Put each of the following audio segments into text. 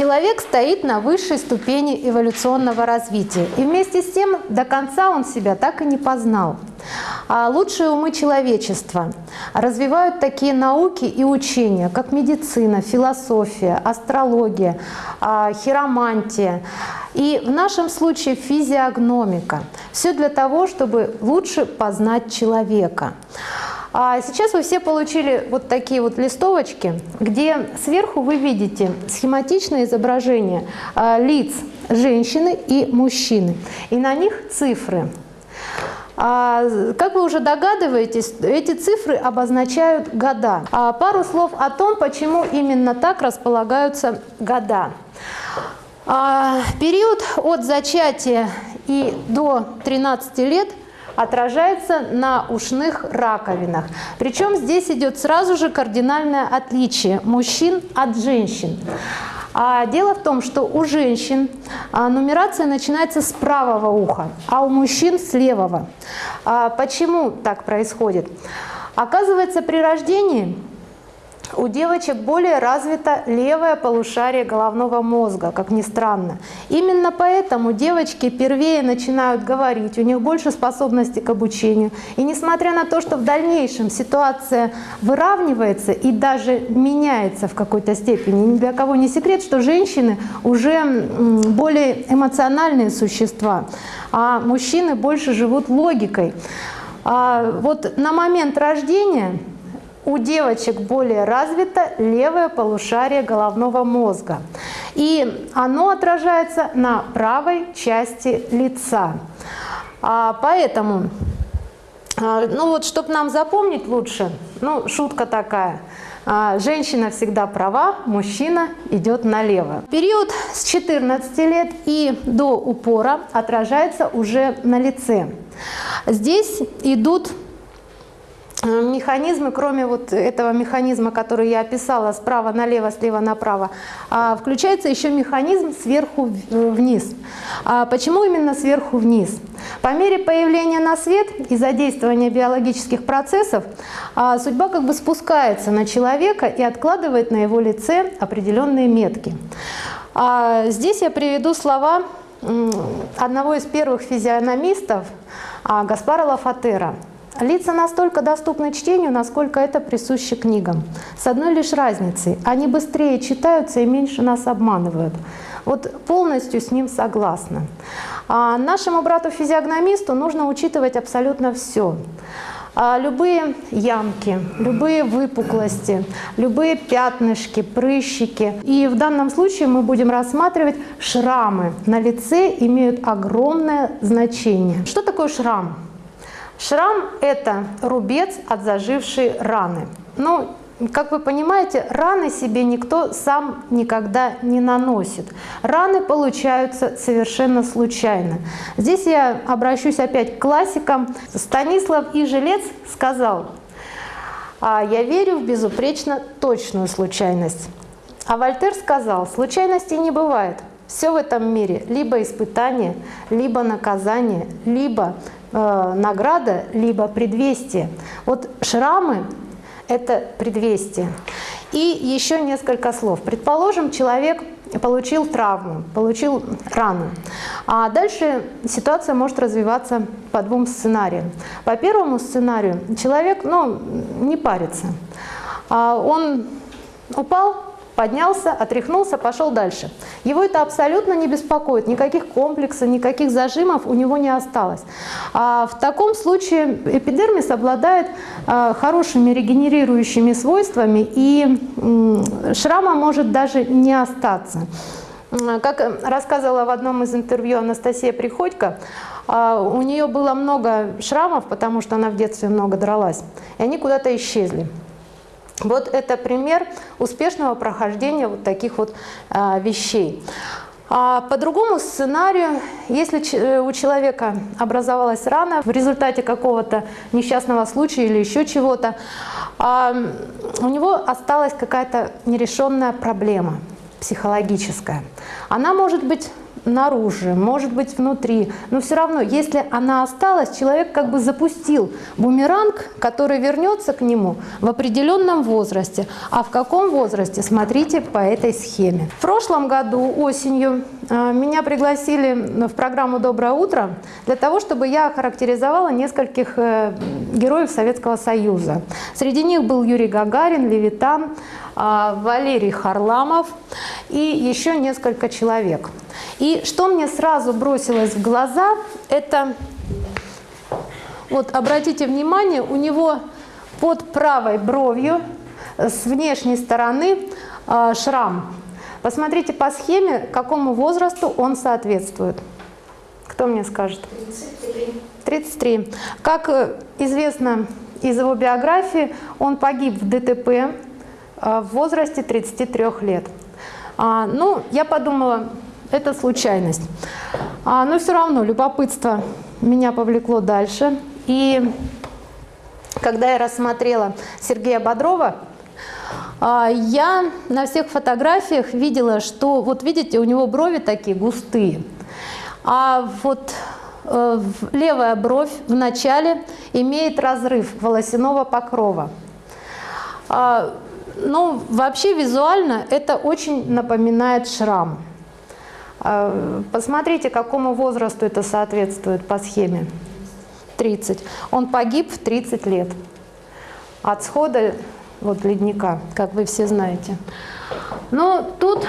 Человек стоит на высшей ступени эволюционного развития, и вместе с тем до конца он себя так и не познал. А лучшие умы человечества развивают такие науки и учения, как медицина, философия, астрология, а, хиромантия и в нашем случае физиогномика. Все для того, чтобы лучше познать человека. А сейчас вы все получили вот такие вот листовочки, где сверху вы видите схематичное изображение а, лиц женщины и мужчины. И на них цифры. А, как вы уже догадываетесь, эти цифры обозначают года. А пару слов о том, почему именно так располагаются года. Период от зачатия и до 13 лет отражается на ушных раковинах. Причем здесь идет сразу же кардинальное отличие мужчин от женщин. А дело в том, что у женщин а, нумерация начинается с правого уха, а у мужчин с левого. А почему так происходит? Оказывается, при рождении у девочек более развито левое полушарие головного мозга, как ни странно. Именно поэтому девочки первее начинают говорить, у них больше способностей к обучению. И несмотря на то, что в дальнейшем ситуация выравнивается и даже меняется в какой-то степени, ни для кого не секрет, что женщины уже более эмоциональные существа, а мужчины больше живут логикой. А вот на момент рождения у девочек более развито левое полушарие головного мозга. И оно отражается на правой части лица. А, поэтому, а, ну вот, чтобы нам запомнить лучше, ну, шутка такая. А, женщина всегда права, мужчина идет налево. Период с 14 лет и до упора отражается уже на лице. Здесь идут механизмы, кроме вот этого механизма, который я описала, справа налево, слева направо, а, включается еще механизм сверху э, вниз. А почему именно сверху вниз? По мере появления на свет и задействования биологических процессов а, судьба как бы спускается на человека и откладывает на его лице определенные метки. Здесь я приведу слова одного из первых физиономистов Гаспара Лафатера – Лица настолько доступны чтению, насколько это присуще книгам. С одной лишь разницей. Они быстрее читаются и меньше нас обманывают. Вот полностью с ним согласна. А нашему брату-физиогномисту нужно учитывать абсолютно все. А любые ямки, любые выпуклости, любые пятнышки, прыщики. И в данном случае мы будем рассматривать шрамы на лице имеют огромное значение. Что такое шрам? Шрам – это рубец от зажившей раны. Ну, как вы понимаете, раны себе никто сам никогда не наносит. Раны получаются совершенно случайно. Здесь я обращусь опять к классикам. Станислав Ижелец сказал, «А «Я верю в безупречно точную случайность». А Вольтер сказал, случайностей не бывает. Все в этом мире либо испытание, либо наказание, либо награда, либо предвестие. Вот шрамы – это предвестие. И еще несколько слов. Предположим, человек получил травму, получил рану. А дальше ситуация может развиваться по двум сценариям. По первому сценарию человек ну, не парится. А он упал, поднялся, отряхнулся, пошел дальше. Его это абсолютно не беспокоит, никаких комплексов, никаких зажимов у него не осталось. А в таком случае эпидермис обладает а, хорошими регенерирующими свойствами, и шрама может даже не остаться. Как рассказывала в одном из интервью Анастасия Приходько, а, у нее было много шрамов, потому что она в детстве много дралась, и они куда-то исчезли. Вот это пример успешного прохождения вот таких вот а, вещей. А по другому сценарию, если э, у человека образовалась рана в результате какого-то несчастного случая или еще чего-то, а, у него осталась какая-то нерешенная проблема психологическая. Она может быть наружу, может быть внутри. Но все равно, если она осталась, человек как бы запустил бумеранг, который вернется к нему в определенном возрасте. А в каком возрасте? Смотрите по этой схеме. В прошлом году осенью э, меня пригласили в программу «Доброе утро» для того, чтобы я охарактеризовала нескольких э, героев Советского Союза. Среди них был Юрий Гагарин, Левитан, э, Валерий Харламов и еще несколько человек. И что мне сразу бросилось в глаза, это, вот обратите внимание, у него под правой бровью с внешней стороны э, шрам. Посмотрите по схеме, какому возрасту он соответствует. Кто мне скажет? 33. 33. Как э, известно из его биографии, он погиб в ДТП э, в возрасте 33 лет. А, ну, я подумала, это случайность. А, но все равно любопытство меня повлекло дальше. И когда я рассмотрела Сергея Бодрова, а, я на всех фотографиях видела, что, вот видите, у него брови такие густые. А вот э, левая бровь в начале имеет разрыв волосяного покрова. А, ну, вообще визуально это очень напоминает шрам. А, посмотрите, какому возрасту это соответствует по схеме. 30. Он погиб в 30 лет от схода вот, ледника, как вы все знаете. Но тут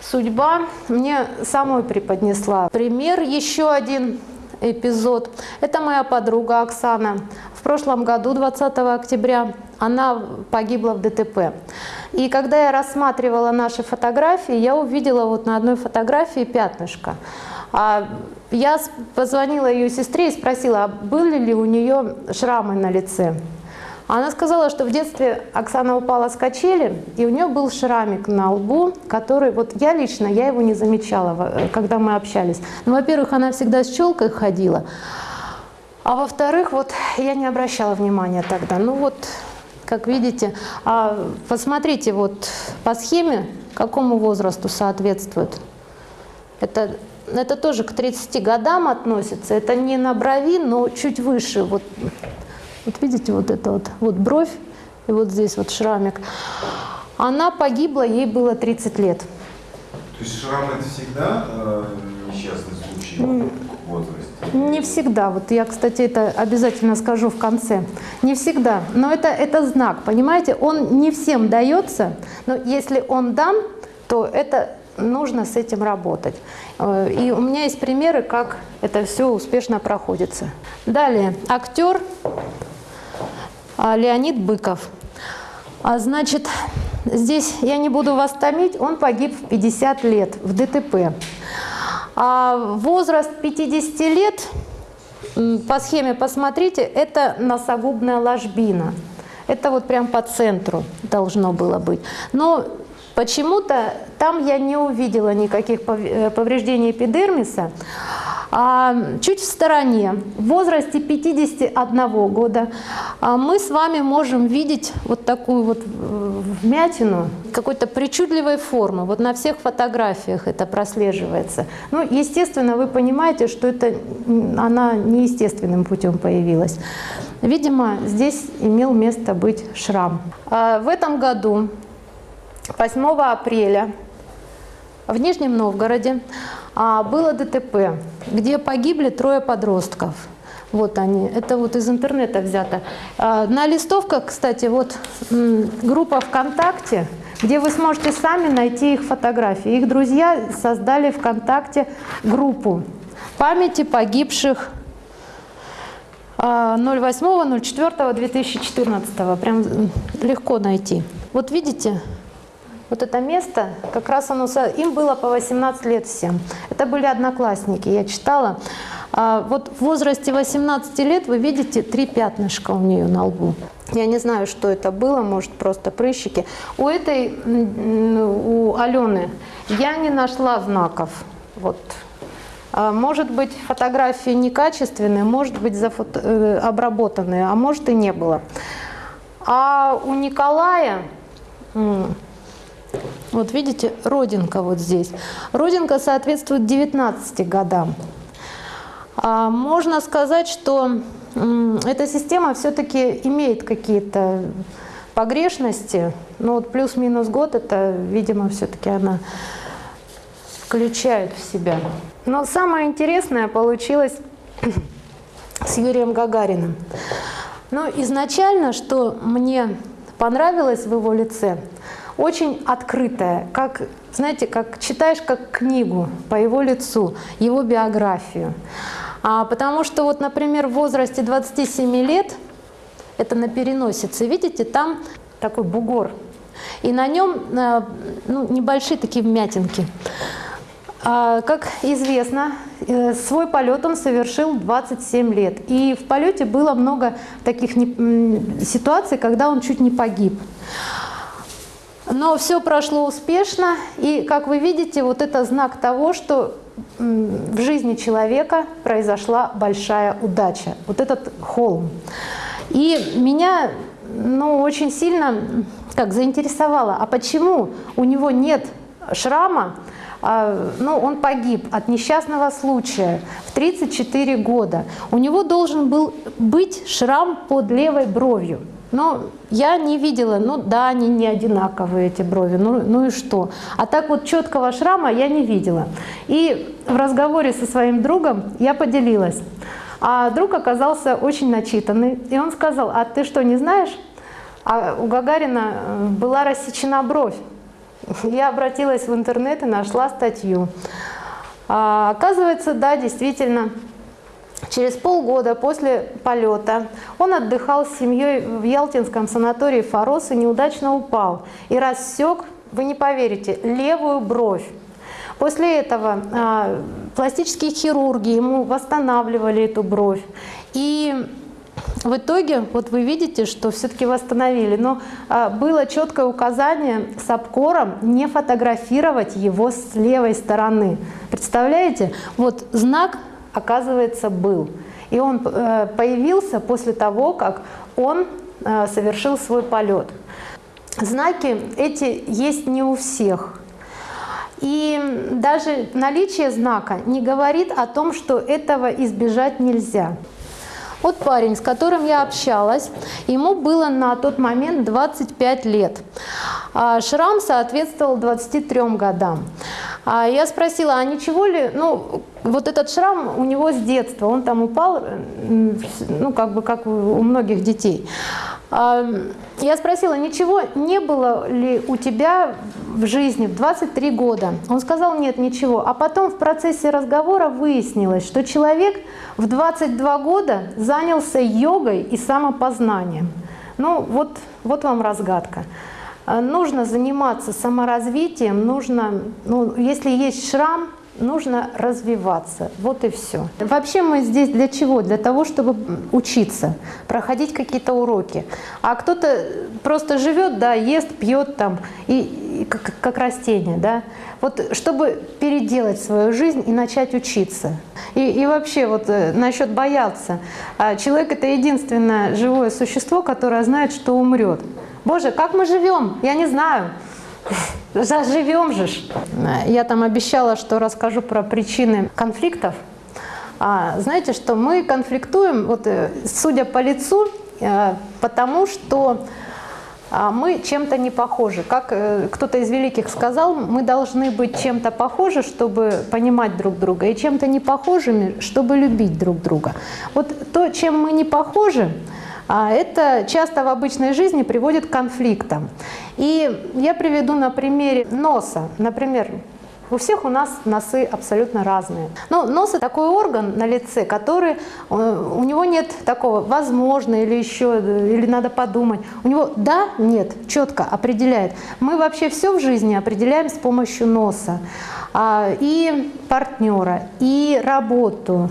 судьба мне самой преподнесла. Пример, еще один эпизод. Это моя подруга Оксана. В прошлом году, 20 октября, она погибла в ДТП. И когда я рассматривала наши фотографии, я увидела вот на одной фотографии пятнышко. А я позвонила ее сестре и спросила, а были ли у нее шрамы на лице. Она сказала, что в детстве Оксана упала с качели, и у нее был шрамик на лбу, который, вот я лично, я его не замечала, когда мы общались. Ну, во-первых, она всегда с челкой ходила, а во-вторых, вот я не обращала внимания тогда. Ну вот, как видите, а посмотрите вот по схеме, какому возрасту соответствует. Это, это тоже к 30 годам относится. Это не на брови, но чуть выше. Вот, вот видите, вот это вот, вот бровь, и вот здесь вот шрамик. Она погибла, ей было 30 лет. То есть шрам это всегда э, несчастный случай? Не всегда. Вот я, кстати, это обязательно скажу в конце. Не всегда. Но это, это знак, понимаете? Он не всем дается, но если он дан, то это нужно с этим работать. Э, и у меня есть примеры, как это все успешно проходится. Далее, актер а, Леонид Быков. А, значит, здесь я не буду вас томить, он погиб в 50 лет в ДТП. А возраст 50 лет, по схеме посмотрите, это носогубная ложбина. Это вот прям по центру должно было быть. Но почему-то там я не увидела никаких э, повреждений эпидермиса. А, чуть в стороне, в возрасте 51 года, а, мы с вами можем видеть вот такую вот э, вмятину какой-то причудливой формы. Вот на всех фотографиях это прослеживается. Ну, естественно, вы понимаете, что это она неестественным путем появилась. Видимо, здесь имел место быть шрам. А, в этом году, 8 апреля, в Нижнем Новгороде было ДТП, где погибли трое подростков. Вот они, это вот из интернета взято. А, на листовках, кстати, вот группа ВКонтакте, где вы сможете сами найти их фотографии. Их друзья создали ВКонтакте группу памяти погибших 08.04.2014. А, Прям легко найти. Вот видите, вот это место, как раз оно, им было по 18 лет всем. Это были одноклассники, я читала. А вот в возрасте 18 лет вы видите три пятнышка у нее на лбу. Я не знаю, что это было, может просто прыщики. У этой, у Алены, я не нашла знаков. Вот. А может быть, фотографии некачественные, может быть, зафото... Э, обработанные, а может и не было. А у Николая Вот видите, родинка вот здесь. Родинка соответствует 19 годам. А можно сказать, что эта система все-таки имеет какие-то погрешности. Но вот плюс-минус год, это, видимо, все-таки она включает в себя. Но самое интересное получилось с Юрием Гагариным. Но изначально, что мне понравилось в его лице, очень открытое, как, знаете, как читаешь как книгу по его лицу, его биографию. А, потому что вот, например, в возрасте 27 лет, это на переносице, видите, там такой бугор, и на нем э, ну, небольшие такие вмятинки. А, как известно, э, свой полет он совершил 27 лет. И в полете было много таких ситуаций, когда он чуть не погиб. Но все прошло успешно, и, как вы видите, вот это знак того, что в жизни человека произошла большая удача. Вот этот холм. И меня ну, очень сильно как заинтересовало, а почему у него нет шрама, а, ну, он погиб от несчастного случая в 34 года. У него должен был быть шрам под левой бровью. Но я не видела, ну да, они не одинаковые, эти брови, ну, ну и что? А так вот четкого шрама я не видела. И в разговоре со своим другом я поделилась. А друг оказался очень начитанный, и он сказал, а ты что, не знаешь? А у Гагарина э, была рассечена бровь. Я обратилась в интернет и нашла статью. А, оказывается, да, действительно, через полгода после полета он отдыхал с семьей в Ялтинском санатории «Форос» и неудачно упал и рассек, вы не поверите, левую бровь. После этого а, пластические хирурги ему восстанавливали эту бровь. И в итоге, вот вы видите, что все-таки восстановили, но а, было четкое указание с обкором не фотографировать его с левой стороны. Представляете? Вот знак, оказывается, был. И он э, появился после того, как он э, совершил свой полет. Знаки эти есть не у всех. И даже наличие знака не говорит о том, что этого избежать нельзя. Вот парень, с которым я общалась, ему было на тот момент 25 лет. А шрам соответствовал 23 годам. А я спросила, а ничего ли, ну, вот этот шрам у него с детства, он там упал, ну, как бы, как у многих детей. А, я спросила, ничего не было ли у тебя в жизни в 23 года? Он сказал, нет, ничего. А потом в процессе разговора выяснилось, что человек в 22 года занялся йогой и самопознанием. Ну, вот, вот вам разгадка. Нужно заниматься саморазвитием, нужно, ну, если есть шрам, нужно развиваться. Вот и все. Вообще мы здесь для чего? Для того, чтобы учиться, проходить какие-то уроки. А кто-то просто живет, да, ест, пьет там, и, и как, как растение, да. Вот чтобы переделать свою жизнь и начать учиться. И, и вообще вот э, насчет бояться. А человек это единственное живое существо, которое знает, что умрет. Боже, как мы живем? Я не знаю. Заживем же. Я там обещала, что расскажу про причины конфликтов. А, знаете, что мы конфликтуем, вот, э, судя по лицу, э, потому что а, мы чем-то не похожи. Как э, кто-то из великих сказал, мы должны быть чем-то похожи, чтобы понимать друг друга, и чем-то не похожими, чтобы любить друг друга. Вот то, чем мы не похожи, а это часто в обычной жизни приводит к конфликтам. И я приведу на примере носа. Например, у всех у нас носы абсолютно разные. Но нос – это такой орган на лице, который, э, у него нет такого «возможно» или еще, или «надо подумать». У него «да», «нет» четко определяет. Мы вообще все в жизни определяем с помощью носа. А, и партнера, и работу,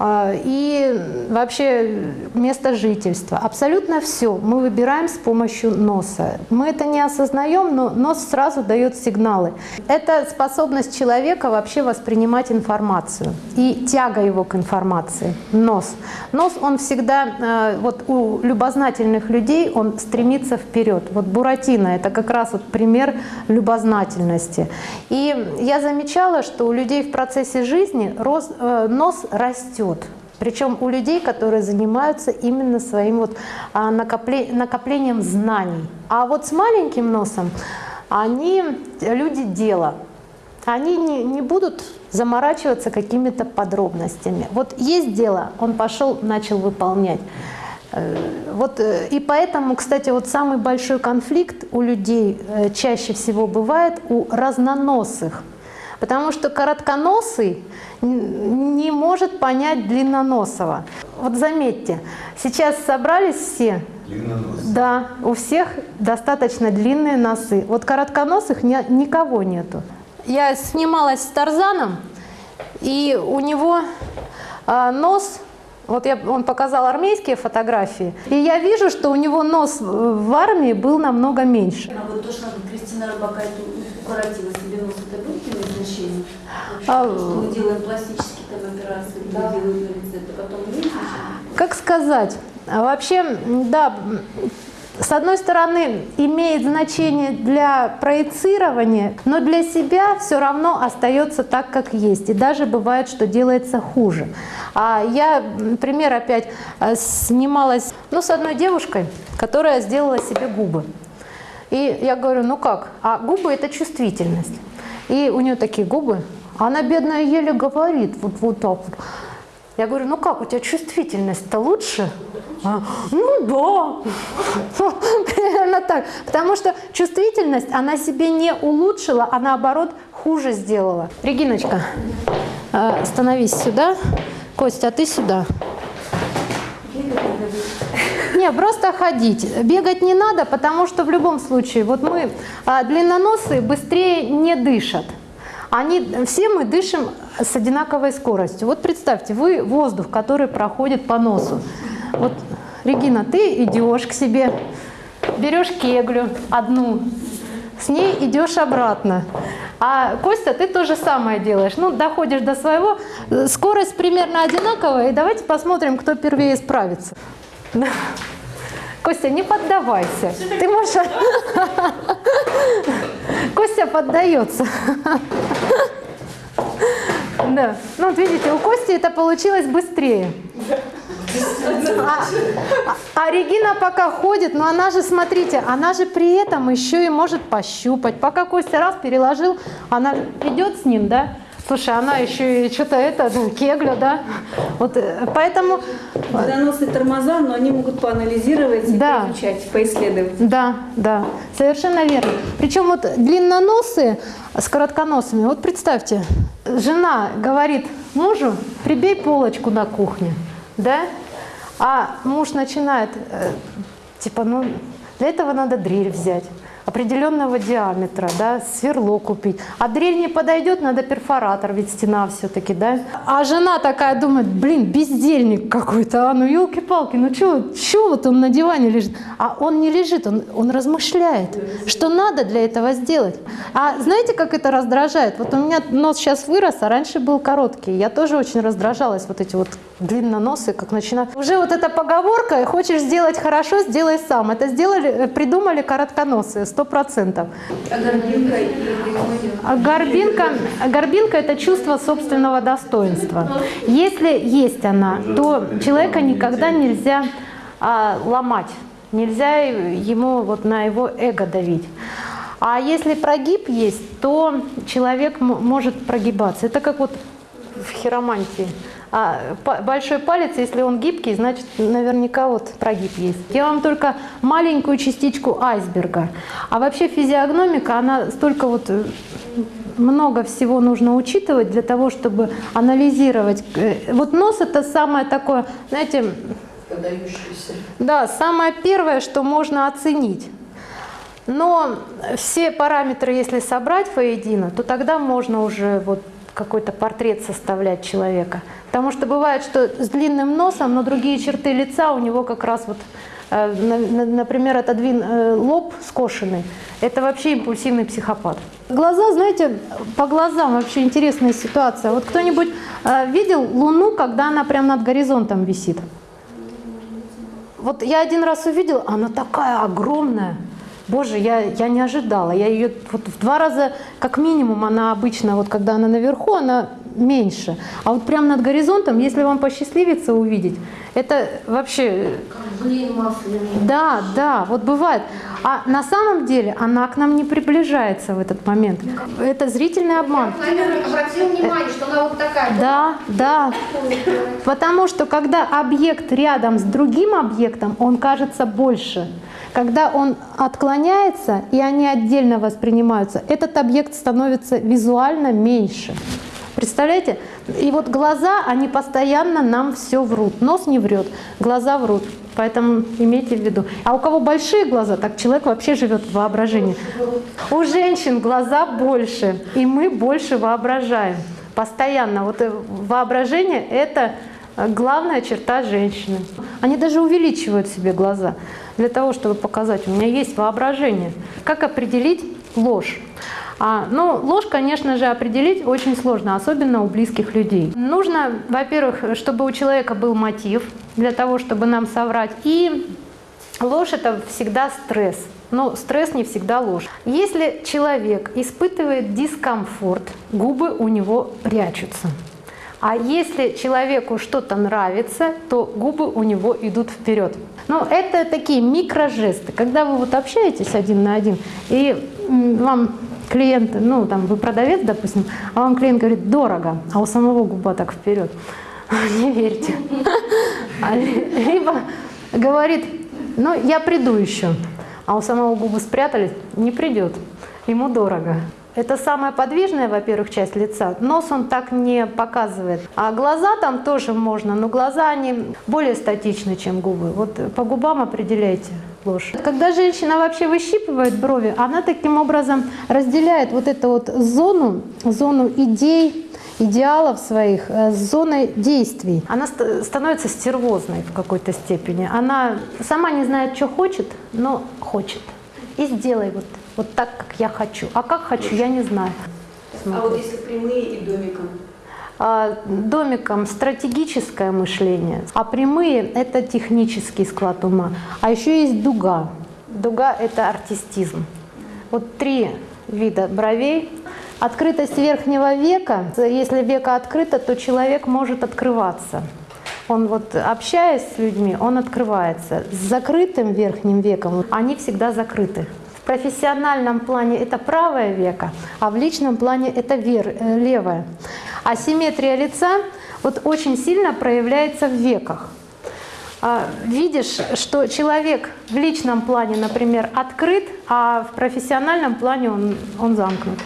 и вообще место жительства. Абсолютно все мы выбираем с помощью носа. Мы это не осознаем, но нос сразу дает сигналы. Это способность человека вообще воспринимать информацию и тяга его к информации. Нос. Нос, он всегда, а, вот у любознательных людей, он стремится вперед. Вот Буратино – это как раз вот пример любознательности. И я замечала, что у людей в процессе жизни э, нос растет. Причем у людей, которые занимаются именно своим вот а, накоплением знаний. А вот с маленьким носом они люди дела. Они не, не будут заморачиваться какими-то подробностями. Вот есть дело, он пошел, начал выполнять. Э, вот, э, и поэтому, кстати, вот самый большой конфликт у людей э, чаще всего бывает у разноносых. Потому что коротконосый не может понять длинноносого. Вот заметьте, сейчас собрались все, да, у всех достаточно длинные носы. Вот коротконосых ни, никого нету. Я снималась с Тарзаном, и у него а, нос вот я, он показал армейские фотографии, и я вижу, что у него нос в армии был намного меньше. А вот то, что Кристина Рыбакайт укоротила себе нос, это было имеет значение? А, мы делаем пластические там операции, да. делаем на лице, это потом имеет Как сказать? А вообще, да, с одной стороны, имеет значение для проецирования, но для себя все равно остается так, как есть. И даже бывает, что делается хуже. А я, например, опять э, снималась ну, с одной девушкой, которая сделала себе губы. И я говорю, ну как? А губы – это чувствительность. И у нее такие губы. Она, бедная, еле говорит вот, вот так вот. Я говорю, ну как, у тебя чувствительность-то лучше? А, ну да, примерно так. Потому что чувствительность она себе не улучшила, а наоборот хуже сделала. Региночка, э, становись сюда. Костя, а ты сюда. Не, просто ходить. Бегать не надо, потому что в любом случае, вот мы, а, длинноносые, быстрее не дышат. Они, все мы дышим с одинаковой скоростью. Вот представьте, вы воздух, который проходит по носу. Вот, Регина, ты идешь к себе, берешь кеглю одну, с ней идешь обратно. А Костя, ты то же самое делаешь. Ну, доходишь до своего, скорость примерно одинаковая, и давайте посмотрим, кто первее справится. Костя, не поддавайся. Ты можешь... Костя поддается. Да. Ну, вот видите, у Кости это получилось быстрее. А, а, а Регина пока ходит, но она же, смотрите, она же при этом еще и может пощупать. Пока Костя раз переложил, она идет с ним, да? Слушай, она еще и что-то это, кегля, да? Вот э, поэтому... Водоносные тормоза, но они могут поанализировать и да. поизучать, поисследовать. Да, да, совершенно верно. Причем вот длинноносые с коротконосами, вот представьте, жена говорит мужу, прибей полочку на кухне, да? А муж начинает, э, типа, ну, для этого надо дрель взять определенного диаметра, да, сверло купить. А дрель не подойдет, надо перфоратор, ведь стена все-таки, да. А жена такая думает, блин, бездельник какой-то, а ну елки-палки, ну что вот он на диване лежит? А он не лежит, он, он размышляет, что надо для этого сделать. А знаете, как это раздражает? Вот у меня нос сейчас вырос, а раньше был короткий. Я тоже очень раздражалась, вот эти вот длинноносы, как начинают. Уже вот эта поговорка, хочешь сделать хорошо, сделай сам. Это сделали, придумали коротконосые сто процентов. А горбинка? А горбинка, горбинка – это чувство собственного достоинства. Если есть она, то человека никогда нельзя а, ломать, нельзя ему вот на его эго давить. А если прогиб есть, то человек может прогибаться. Это как вот в хиромантии. А большой палец, если он гибкий, значит наверняка вот прогиб есть. Я вам только маленькую частичку айсберга. А вообще физиогномика, она столько вот э, много всего нужно учитывать для того, чтобы анализировать. Э, вот нос это самое такое, знаете, да, самое первое, что можно оценить. Но все параметры, если собрать воедино, то тогда можно уже вот какой-то портрет составлять человека. Потому что бывает, что с длинным носом, но другие черты лица у него как раз вот, э, например, отодвин э, лоб скошенный. Это вообще импульсивный психопат. Глаза, знаете, по глазам вообще интересная ситуация. Вот кто-нибудь э, видел Луну, когда она прямо над горизонтом висит? Вот я один раз увидела, она такая огромная. Боже, я, я не ожидала. Я ее вот в два раза, как минимум, она обычно, вот когда она наверху, она меньше. А вот прямо над горизонтом, если вам посчастливится увидеть, это вообще... Блин. Да, да, вот бывает. А на самом деле она к нам не приближается в этот момент. Это зрительный обман. Владимир обратил внимание, что она вот такая. Да, да. Потому что когда объект рядом с другим объектом, он кажется больше. Когда он отклоняется, и они отдельно воспринимаются, этот объект становится визуально меньше. Представляете? И вот глаза, они постоянно нам все врут. Нос не врет, глаза врут. Поэтому имейте в виду. А у кого большие глаза, так человек вообще живет в воображении. У женщин глаза больше, и мы больше воображаем. Постоянно. Вот э, воображение – это главная черта женщины. Они даже увеличивают себе глаза для того, чтобы показать, у меня есть воображение. Как определить ложь? А, ну, ложь, конечно же, определить очень сложно, особенно у близких людей. Нужно, во-первых, чтобы у человека был мотив для того, чтобы нам соврать. И ложь – это всегда стресс. Но стресс не всегда ложь. Если человек испытывает дискомфорт, губы у него прячутся. А если человеку что-то нравится, то губы у него идут вперед. Но это такие микрожесты. Когда вы вот общаетесь один на один, и вам клиент, ну там вы продавец, допустим, а вам клиент говорит дорого, а у самого губа так вперед. Не верьте. А либо говорит, ну я приду еще, а у самого губы спрятались, не придет, ему дорого. Это самая подвижная, во-первых, часть лица. Нос он так не показывает. А глаза там тоже можно, но глаза они более статичны, чем губы. Вот по губам определяйте ложь. Когда женщина вообще выщипывает брови, она таким образом разделяет вот эту вот зону, зону идей, идеалов своих э, с зоной действий. Она становится стервозной в какой-то степени. Она сама не знает, что хочет, но хочет. И сделай вот, вот так, как я хочу. А как хочу, я не знаю. Смотри. А вот если прямые и домиком? А, домиком стратегическое мышление, а прямые – это технический склад ума. А еще есть дуга. Дуга – это артистизм. Вот три вида бровей. Открытость верхнего века. Если века открыто, то человек может открываться. Он вот, общаясь с людьми, он открывается. С закрытым верхним веком они всегда закрыты. Профессиональном плане это правое веко, а в личном плане это вер, э, левое. Асимметрия лица вот очень сильно проявляется в веках. А, видишь, что человек в личном плане, например, открыт, а в профессиональном плане он, он замкнут.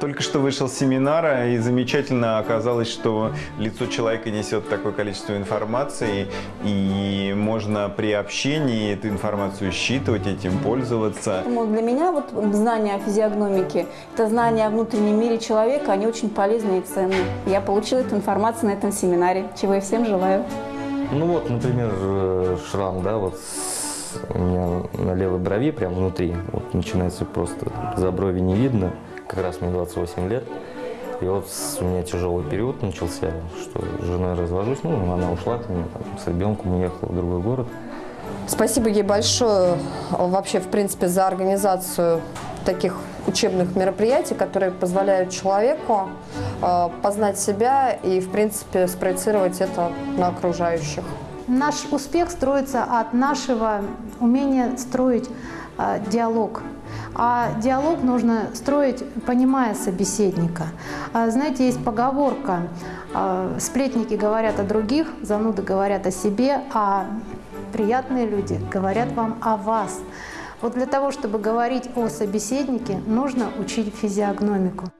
Только что вышел с семинара, и замечательно оказалось, что лицо человека несет такое количество информации, и можно при общении эту информацию считывать, этим пользоваться. Для меня вот знания о физиогномике, это знания о внутреннем мире человека, они очень полезны и ценны. Я получила эту информацию на этом семинаре, чего я всем желаю. Ну вот, например, э, шрам, да, вот у меня на левой брови, прям внутри, вот начинается просто, за брови не видно как раз мне 28 лет. И вот у меня тяжелый период начался, что с женой развожусь, ну, она ушла от меня, там, с ребенком уехала в другой город. Спасибо ей большое вообще, в принципе, за организацию таких учебных мероприятий, которые позволяют человеку э, познать себя и, в принципе, спроецировать это на окружающих. Наш успех строится от нашего умения строить э, диалог а диалог нужно строить, понимая собеседника. А, знаете, есть поговорка а, «сплетники говорят о других, зануды говорят о себе, а приятные люди говорят вам о вас». Вот для того, чтобы говорить о собеседнике, нужно учить физиогномику.